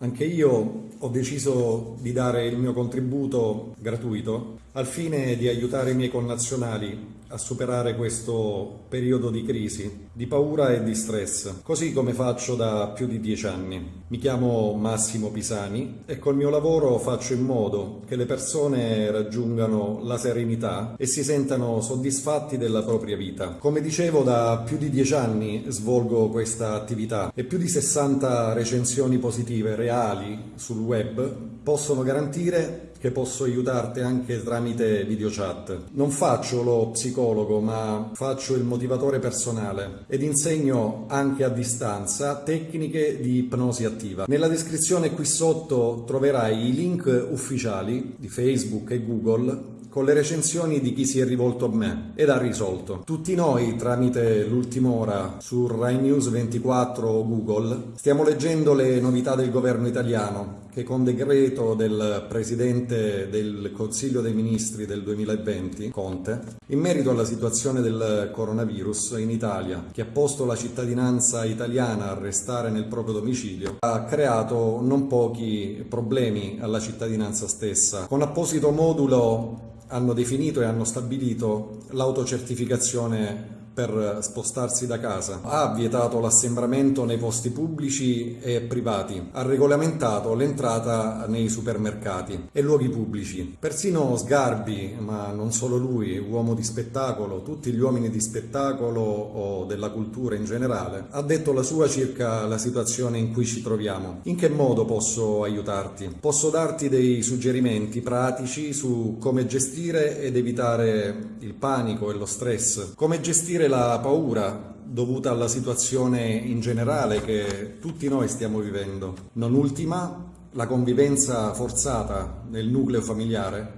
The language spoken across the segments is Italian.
Anche io ho deciso di dare il mio contributo gratuito al fine di aiutare i miei connazionali a superare questo periodo di crisi, di paura e di stress, così come faccio da più di dieci anni. Mi chiamo Massimo Pisani e col mio lavoro faccio in modo che le persone raggiungano la serenità e si sentano soddisfatti della propria vita. Come dicevo, da più di dieci anni svolgo questa attività e più di 60 recensioni positive reali sul web possono garantire che posso aiutarti anche tramite video chat. Non faccio lo psicologo, ma faccio il motivatore personale ed insegno anche a distanza tecniche di ipnosi attiva. Nella descrizione qui sotto troverai i link ufficiali di Facebook e Google con le recensioni di chi si è rivolto a me ed ha risolto. Tutti noi, tramite l'ultima ora su Rai News 24 o Google, stiamo leggendo le novità del governo italiano che con decreto del Presidente del Consiglio dei Ministri del 2020, Conte, in merito alla situazione del coronavirus in Italia, che ha posto la cittadinanza italiana a restare nel proprio domicilio, ha creato non pochi problemi alla cittadinanza stessa. Con apposito modulo hanno definito e hanno stabilito l'autocertificazione per spostarsi da casa, ha vietato l'assembramento nei posti pubblici e privati, ha regolamentato l'entrata nei supermercati e luoghi pubblici. Persino Sgarbi, ma non solo lui, uomo di spettacolo, tutti gli uomini di spettacolo o della cultura in generale, ha detto la sua circa la situazione in cui ci troviamo. In che modo posso aiutarti? Posso darti dei suggerimenti pratici su come gestire ed evitare il panico e lo stress, come la paura dovuta alla situazione in generale che tutti noi stiamo vivendo. Non ultima, la convivenza forzata nel nucleo familiare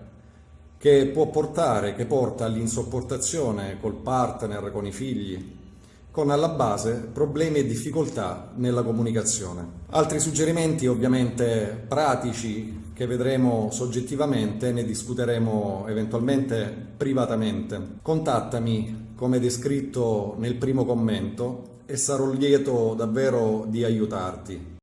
che può portare, che porta all'insopportazione col partner, con i figli, con alla base problemi e difficoltà nella comunicazione. Altri suggerimenti ovviamente pratici che vedremo soggettivamente, ne discuteremo eventualmente privatamente. Contattami come descritto nel primo commento e sarò lieto davvero di aiutarti.